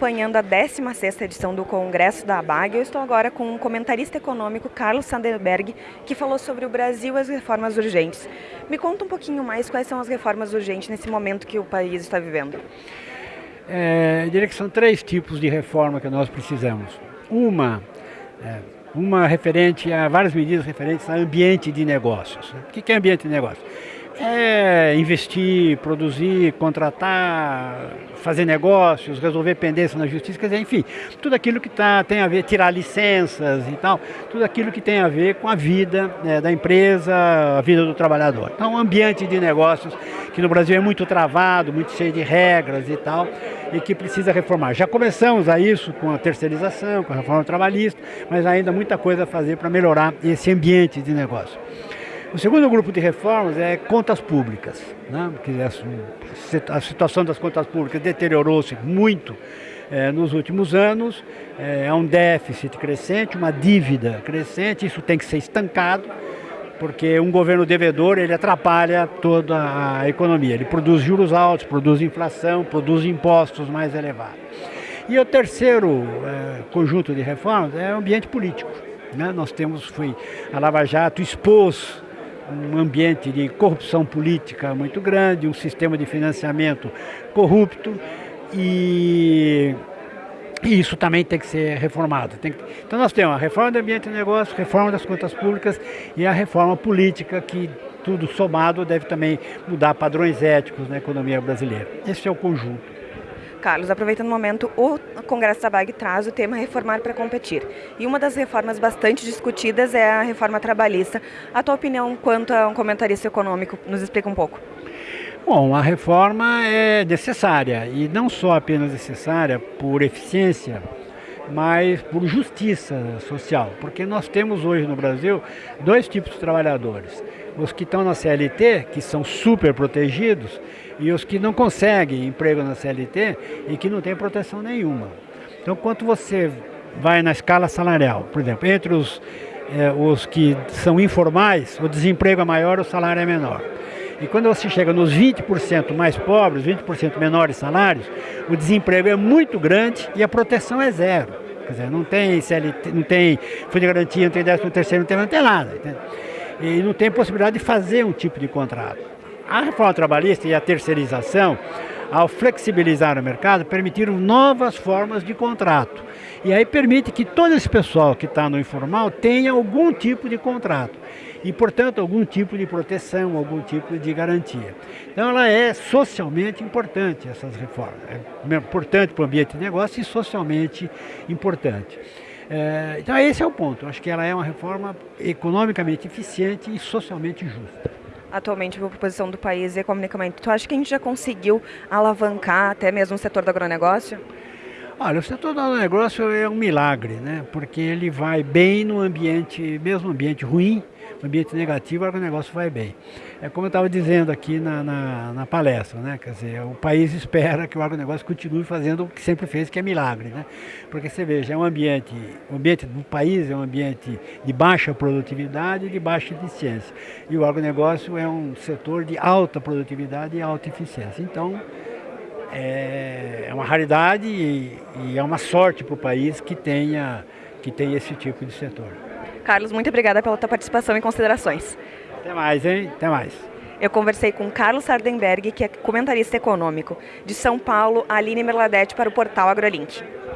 acompanhando a 16ª edição do Congresso da ABAG. Eu estou agora com o um comentarista econômico Carlos Sanderberg, que falou sobre o Brasil e as reformas urgentes. Me conta um pouquinho mais quais são as reformas urgentes nesse momento que o país está vivendo. É, eu diria que são três tipos de reforma que nós precisamos. Uma, é, uma referente a várias medidas referentes ao ambiente de negócios. O que é ambiente de negócios? É investir, produzir, contratar, fazer negócios, resolver pendências na justiça, quer dizer, enfim, tudo aquilo que tá, tem a ver, tirar licenças e tal, tudo aquilo que tem a ver com a vida né, da empresa, a vida do trabalhador. Então, um ambiente de negócios que no Brasil é muito travado, muito cheio de regras e tal, e que precisa reformar. Já começamos a isso com a terceirização, com a reforma trabalhista, mas ainda muita coisa a fazer para melhorar esse ambiente de negócio. O segundo grupo de reformas é contas públicas. Né? A situação das contas públicas deteriorou-se muito é, nos últimos anos, é, é um déficit crescente, uma dívida crescente, isso tem que ser estancado, porque um governo devedor ele atrapalha toda a economia. Ele produz juros altos, produz inflação, produz impostos mais elevados. E o terceiro é, conjunto de reformas é o ambiente político. Né? Nós temos, foi, a Lava Jato expôs um ambiente de corrupção política muito grande, um sistema de financiamento corrupto e, e isso também tem que ser reformado. Que, então nós temos a reforma do ambiente de negócio, reforma das contas públicas e a reforma política que tudo somado deve também mudar padrões éticos na economia brasileira. Esse é o conjunto. Carlos, aproveitando o momento, o Congresso da BAG traz o tema Reformar para Competir. E uma das reformas bastante discutidas é a reforma trabalhista. A tua opinião quanto a um comentarista econômico? Nos explica um pouco. Bom, a reforma é necessária, e não só apenas necessária por eficiência, mas por justiça social, porque nós temos hoje no Brasil dois tipos de trabalhadores. Os que estão na CLT, que são super protegidos, e os que não conseguem emprego na CLT e que não têm proteção nenhuma. Então, quanto você vai na escala salarial, por exemplo, entre os, eh, os que são informais, o desemprego é maior, o salário é menor. E quando você chega nos 20% mais pobres, 20% menores salários, o desemprego é muito grande e a proteção é zero. Quer dizer, não tem CLT, não tem fundo de garantia, não tem 13 terceiro, não tem, nada. E não tem possibilidade de fazer um tipo de contrato. A reforma trabalhista e a terceirização, ao flexibilizar o mercado, permitiram novas formas de contrato. E aí permite que todo esse pessoal que está no informal tenha algum tipo de contrato. E, portanto, algum tipo de proteção, algum tipo de garantia. Então, ela é socialmente importante, essas reformas. É importante para o ambiente de negócio e socialmente importante. É, então, esse é o ponto. Acho que ela é uma reforma economicamente eficiente e socialmente justa atualmente a proposição do país economicamente, tu acha que a gente já conseguiu alavancar até mesmo o setor do agronegócio? Olha, o setor do agronegócio é um milagre, né? Porque ele vai bem no ambiente, mesmo ambiente ruim, ambiente negativo, o agronegócio vai bem. É como eu estava dizendo aqui na, na, na, palestra, né? Quer dizer, o país espera que o agronegócio continue fazendo o que sempre fez, que é milagre, né? Porque você veja, é um ambiente, o ambiente do país é um ambiente de baixa produtividade e de baixa eficiência. E o agronegócio é um setor de alta produtividade e alta eficiência. Então, é, é uma raridade e, e é uma sorte para o país que tenha, que tenha esse tipo de setor. Carlos, muito obrigada pela tua participação e considerações. Até mais, hein? Até mais. Eu conversei com Carlos Sardenberg, que é comentarista econômico. De São Paulo, Aline Merladete para o portal AgroLink.